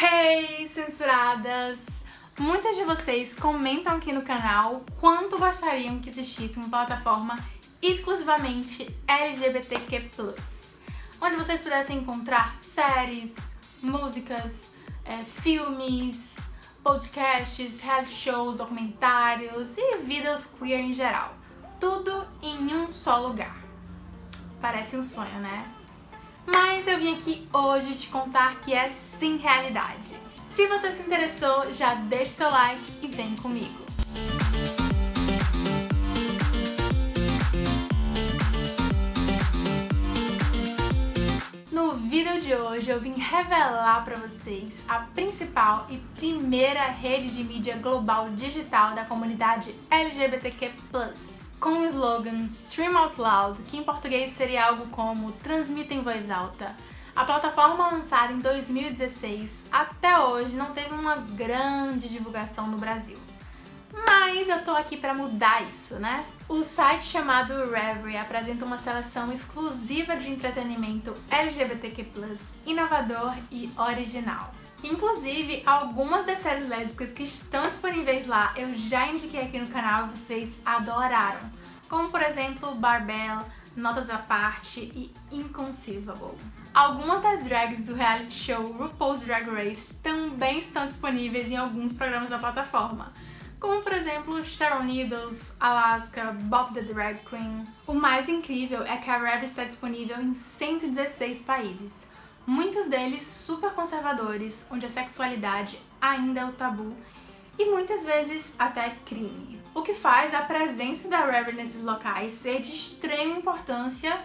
Hey, censuradas! Muitas de vocês comentam aqui no canal quanto gostariam que existisse uma plataforma exclusivamente LGBTQ+, onde vocês pudessem encontrar séries, músicas, é, filmes, podcasts, reality shows, documentários e vidas queer em geral. Tudo em um só lugar. Parece um sonho, né? Mas eu vim aqui hoje te contar que é sim realidade. Se você se interessou, já deixa seu like e vem comigo. No vídeo de hoje eu vim revelar para vocês a principal e primeira rede de mídia global digital da comunidade LGBTQ+. Com o slogan Stream Out Loud, que em português seria algo como Transmita em voz alta, a plataforma lançada em 2016 até hoje não teve uma grande divulgação no Brasil. Mas eu tô aqui para mudar isso, né? O site chamado Reverie apresenta uma seleção exclusiva de entretenimento LGBTQ+, inovador e original. Inclusive, algumas das séries lésbicas que estão disponíveis lá eu já indiquei aqui no canal e vocês adoraram. Como, por exemplo, Barbell, Notas à Parte e Inconceivable. Algumas das drags do reality show RuPaul's Drag Race também estão disponíveis em alguns programas da plataforma, como por exemplo Sharon Needles, Alaska, Bob the Drag Queen. O mais incrível é que a Rev está disponível em 116 países, muitos deles super conservadores, onde a sexualidade ainda é o tabu e muitas vezes até crime. O que faz a presença da Rev nesses locais ser de extrema importância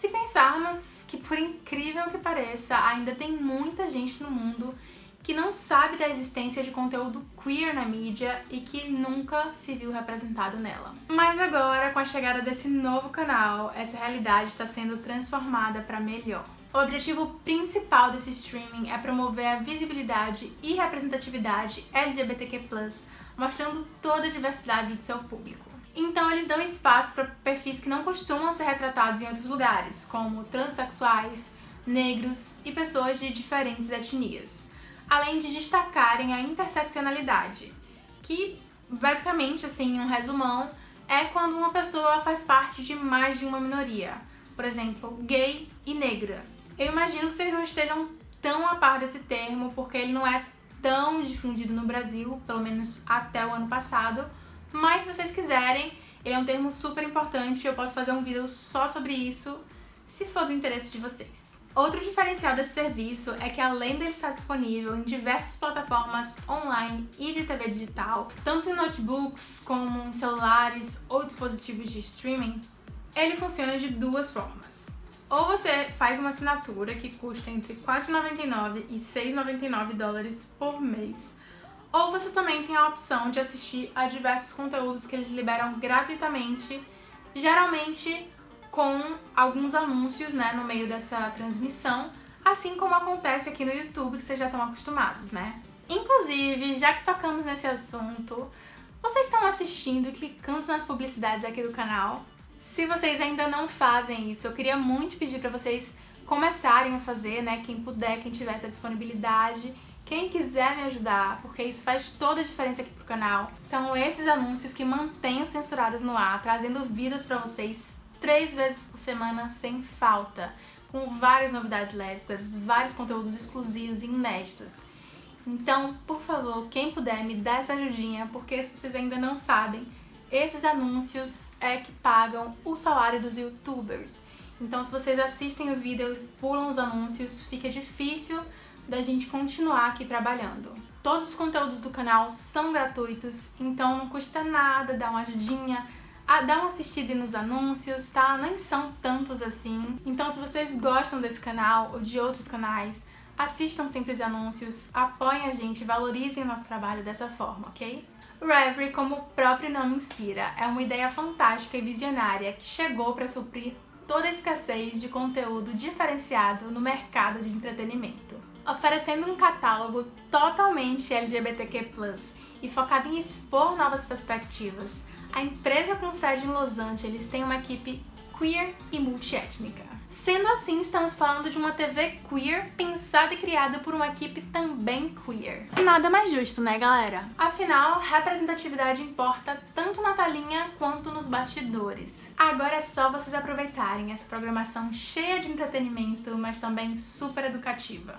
se pensarmos que, por incrível que pareça, ainda tem muita gente no mundo que não sabe da existência de conteúdo queer na mídia e que nunca se viu representado nela. Mas agora, com a chegada desse novo canal, essa realidade está sendo transformada para melhor. O objetivo principal desse streaming é promover a visibilidade e representatividade LGBTQ+, mostrando toda a diversidade do seu público. Então eles dão espaço para perfis que não costumam ser retratados em outros lugares, como transexuais, negros e pessoas de diferentes etnias, além de destacarem a interseccionalidade, que basicamente, assim, um resumão, é quando uma pessoa faz parte de mais de uma minoria, por exemplo, gay e negra. Eu imagino que vocês não estejam tão a par desse termo, porque ele não é tão difundido no Brasil, pelo menos até o ano passado, mas se vocês quiserem, ele é um termo super importante, eu posso fazer um vídeo só sobre isso, se for do interesse de vocês. Outro diferencial desse serviço é que além dele estar disponível em diversas plataformas online e de TV digital, tanto em notebooks como em celulares ou dispositivos de streaming, ele funciona de duas formas. Ou você faz uma assinatura que custa entre R$ 4,99 e R$ 6,99 dólares por mês, ou você também tem a opção de assistir a diversos conteúdos que eles liberam gratuitamente, geralmente com alguns anúncios né, no meio dessa transmissão, assim como acontece aqui no YouTube, que vocês já estão acostumados, né? Inclusive, já que tocamos nesse assunto, vocês estão assistindo e clicando nas publicidades aqui do canal? Se vocês ainda não fazem isso, eu queria muito pedir para vocês começarem a fazer, né? Quem puder, quem tiver essa disponibilidade quem quiser me ajudar, porque isso faz toda a diferença aqui pro canal, são esses anúncios que mantêm os censurados no ar, trazendo vídeos pra vocês três vezes por semana sem falta, com várias novidades lésbicas, vários conteúdos exclusivos e inéditos. Então, por favor, quem puder me dá essa ajudinha, porque se vocês ainda não sabem, esses anúncios é que pagam o salário dos youtubers. Então se vocês assistem o vídeo e pulam os anúncios, fica difícil da gente continuar aqui trabalhando. Todos os conteúdos do canal são gratuitos, então não custa nada dar uma ajudinha, a dar uma assistida nos anúncios, tá? Nem são tantos assim. Então se vocês gostam desse canal ou de outros canais, assistam sempre os anúncios, apoiem a gente, valorizem o nosso trabalho dessa forma, ok? Reverie, como o próprio nome inspira, é uma ideia fantástica e visionária que chegou para suprir toda a escassez de conteúdo diferenciado no mercado de entretenimento oferecendo um catálogo totalmente LGBTQ+, e focado em expor novas perspectivas. A empresa com sede em Los Angeles tem uma equipe queer e multiétnica. Sendo assim, estamos falando de uma TV queer pensada e criada por uma equipe também queer. Nada mais justo, né, galera? Afinal, representatividade importa tanto na talinha quanto nos bastidores. Agora é só vocês aproveitarem essa programação cheia de entretenimento, mas também super educativa.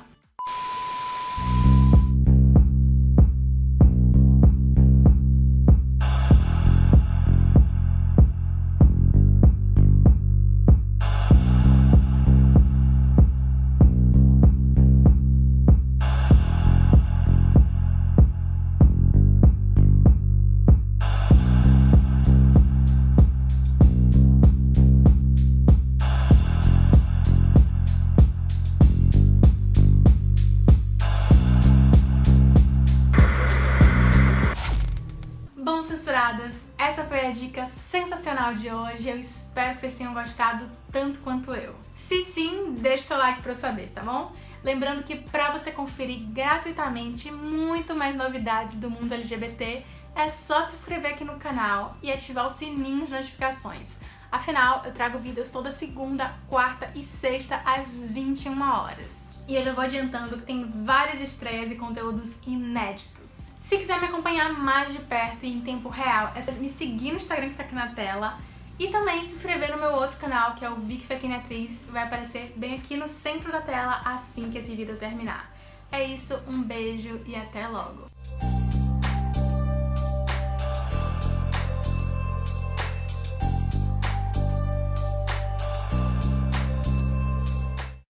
A dica sensacional de hoje. Eu espero que vocês tenham gostado tanto quanto eu. Se sim, deixe seu like pra eu saber, tá bom? Lembrando que pra você conferir gratuitamente muito mais novidades do mundo LGBT, é só se inscrever aqui no canal e ativar o sininho de notificações. Afinal, eu trago vídeos toda segunda, quarta e sexta às 21 horas. E eu já vou adiantando que tem várias estreias e conteúdos inéditos. Se quiser me acompanhar mais de perto e em tempo real, é só me seguir no Instagram que tá aqui na tela e também se inscrever no meu outro canal, que é o Vic Fetine Atriz, vai aparecer bem aqui no centro da tela assim que esse vídeo terminar. É isso, um beijo e até logo!